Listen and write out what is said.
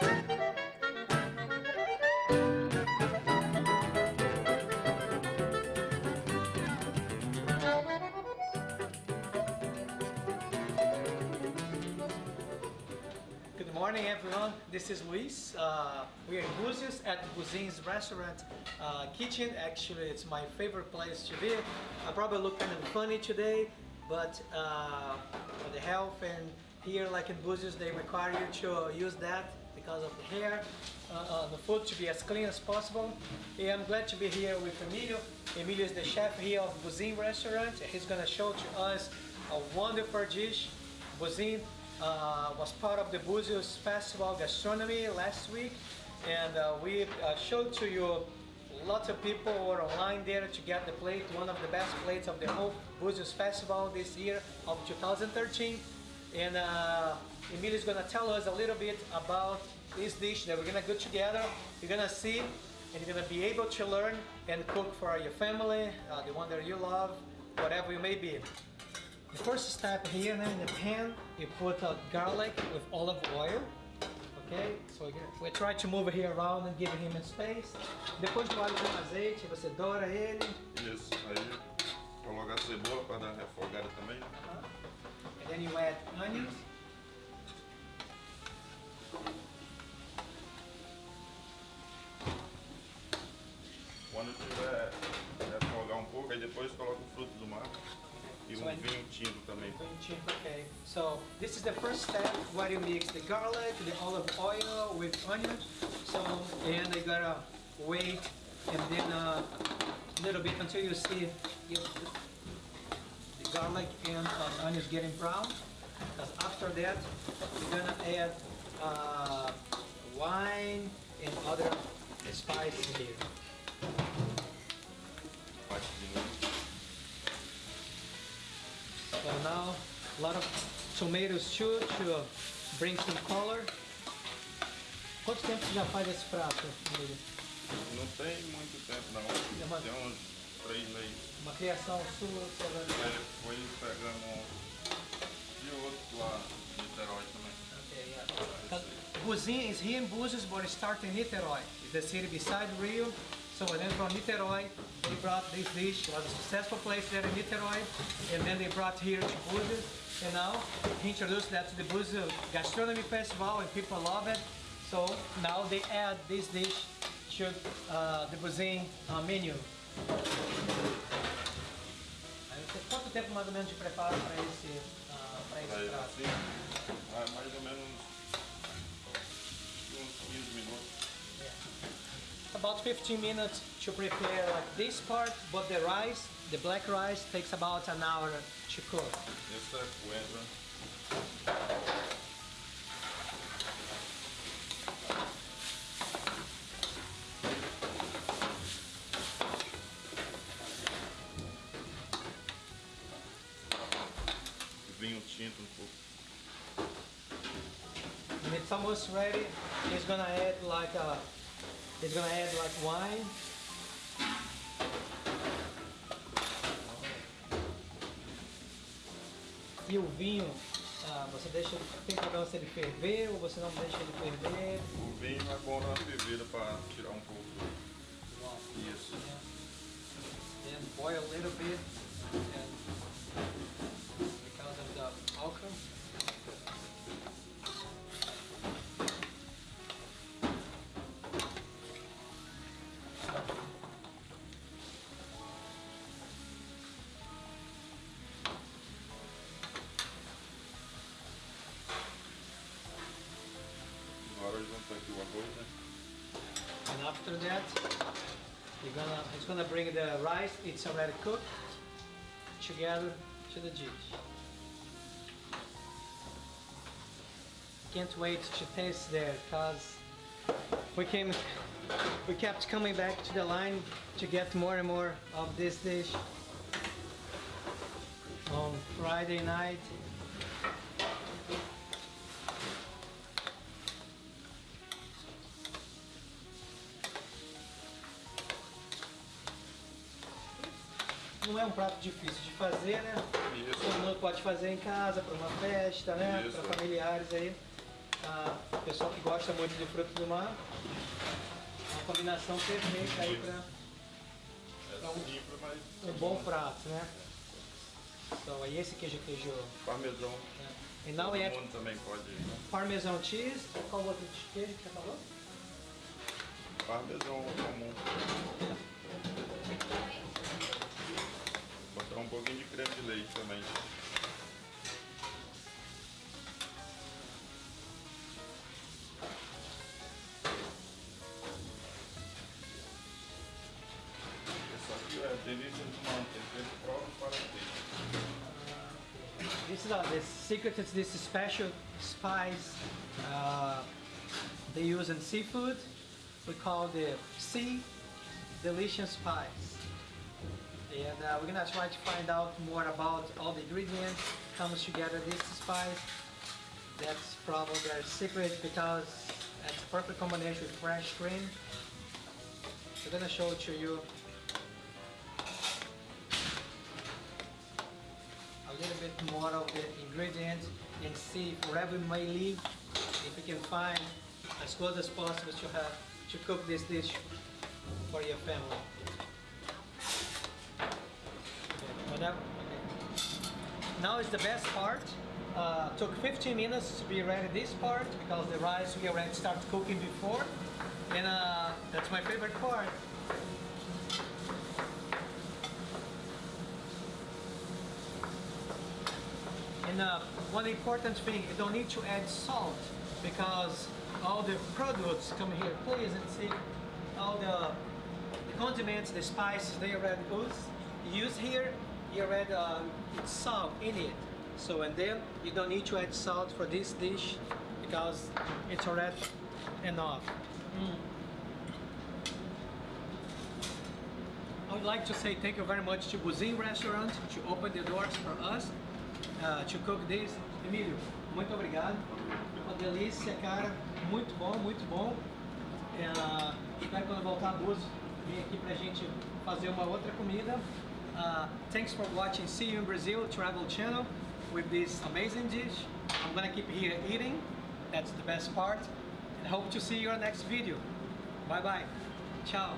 Good morning everyone, this is Luis. Uh, we are in Búzios at Buzin's restaurant uh, kitchen. Actually it's my favorite place to be. I probably look kind of funny today, but uh, for the health and here like in Búzios they require you to use that because of the hair, uh, uh, the food to be as clean as possible. And I'm glad to be here with Emilio. Emilio is the chef here of Buzin restaurant. He's gonna show to us a wonderful dish. Buzin uh, was part of the Búzios Festival Gastronomy last week and uh, we uh, showed to you lots of people were online there to get the plate, one of the best plates of the whole Búzios Festival this year of 2013 and uh, Emilio is gonna tell us a little bit about this dish that we're gonna go together, you're gonna see and you're gonna be able to learn and cook for your family, uh, the one that you love, whatever you may be. The first step here in the pan, you put uh, garlic with olive oil. Ok? So we try to move it here around and give him a space. Depois do alho com azeite, você doura ele. Isso, aí coloca a cebola para dar refogada também. And then you add onions. Quando tiver refogar um pouco, aí depois coloca o fruto do mar e So um I- vinho tinto também. Okay, so this is the first step where you mix the garlic, the olive oil with onions. So, and you gotta wait and then a little bit until you see you- garlic and uh, onions getting brown. Because after that, we're gonna add uh, wine and other spices here. Parte de novo. So now, a lot of tomatoes too to bring some color. Quanto tempo você já faz esse prato, Emílio? Não tem muito tempo não. Tem uns três meses. Uma criação sua. Foi pegando de outro lá em Niterói também. Okay, yeah. Buzin is here in Búzios, but it started in Niterói. It's the city beside Rio. So and then from Niterói, they brought this dish. It was a successful place there in Niterói. And then they brought here to Búzios. And now he introduced that to the Búzios Gastronomy Festival and people love it. So now they add this dish to uh, the Buzin uh, menu. Aí você- Quanto tempo mais ou menos de preparo para esse, uh, esse prato? assim, ah, mais ou menos uns 15 minutos. About 15 minutes to prepare like this part, but the rice, the black rice, takes about an hour to cook. É When it's almost ready, he's gonna add like a, he's gonna add like wine. E o vinho, ah, você deixa, tem problema se ele ferver ou você não deixa ele ferver? O vinho é bom na fervida para tirar um pouco do isso. Then boil a little bit and because of the alcohol. And after that, you're gonna it's gonna bring the rice. It's already cooked together to the dish. Can't wait to taste there, cause we came, we kept coming back to the line to get more and more of this dish on Friday night. Não é um prato difícil de fazer, né? Isso. Todo mundo pode fazer em casa, para uma festa, né? Para familiares aí. Ah, pessoal que gosta muito de frutos do mar. Uma combinação perfeita aí para É simples, mas um bom prato, né? So, aí esse queijo queijo. parmesão. né? E now we Todo have mundo também pode. parmesan cheese. Qual outro queijo que você falou? Parmesão comum. Botar um pouquinho de creme de leite também. This is uh, the secret is this special spice uh, they use in seafood. We call the sea delicious spice. And uh, we're gonna try to find out more about all the ingredients comes together this spice. That's probably their secret because it's a perfect combination with fresh cream. I'm gonna show it to you a little bit more of the ingredients and see wherever we may leave if we can find as close as possible to have to cook this dish for your family. Whatever. okay. Now is the best part. Uh, took 15 minutes to be ready this part because the rice we already started cooking before, and uh, that's my favorite part. And uh, one important thing, you don't need to add salt because all the products come here. Please and see all the, the condiments, the spices they already use, use here. You already uh, salt in it. So and then you don't need to add salt for this dish because it's already enough. Mm. I would like to say thank you very much to Buzin Restaurant to open the doors for us uh, to cook this. Emílio, muito obrigado. Uma delícia, cara. Muito bom, muito bom. Uh, espero quando voltar a Búzios vir aqui pra gente fazer uma outra comida. Uh, thanks for watching See You in Brazil Travel Channel with this amazing dish. I'm gonna keep here eating. That's the best part. And hope to see you on next video. Bye bye. Ciao.